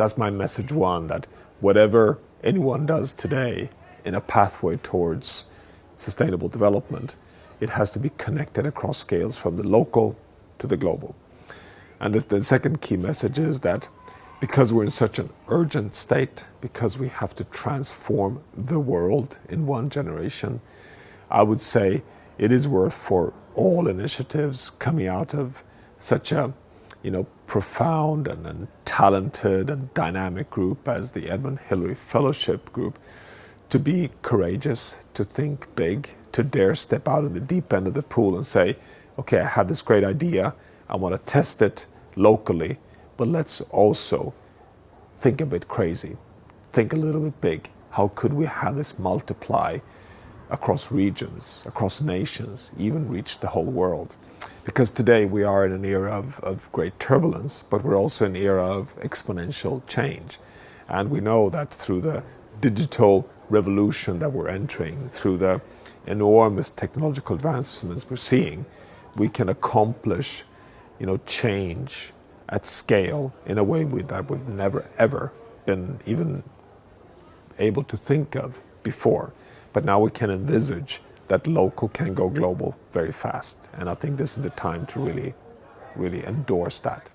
that's my message one, that whatever anyone does today in a pathway towards sustainable development, it has to be connected across scales from the local to the global. And the, the second key message is that because we're in such an urgent state, because we have to transform the world in one generation, I would say it is worth for all initiatives coming out of such a you know, profound and, and talented and dynamic group as the Edmund Hillary Fellowship Group to be courageous, to think big, to dare step out in the deep end of the pool and say, okay, I have this great idea, I want to test it locally, but let's also think a bit crazy, think a little bit big. How could we have this multiply across regions, across nations, even reach the whole world? Because today we are in an era of, of great turbulence, but we're also in an era of exponential change. And we know that through the digital revolution that we're entering, through the enormous technological advancements we're seeing, we can accomplish you know, change at scale in a way we, that we've never ever been even able to think of before. But now we can envisage that local can go global very fast. And I think this is the time to really, really endorse that.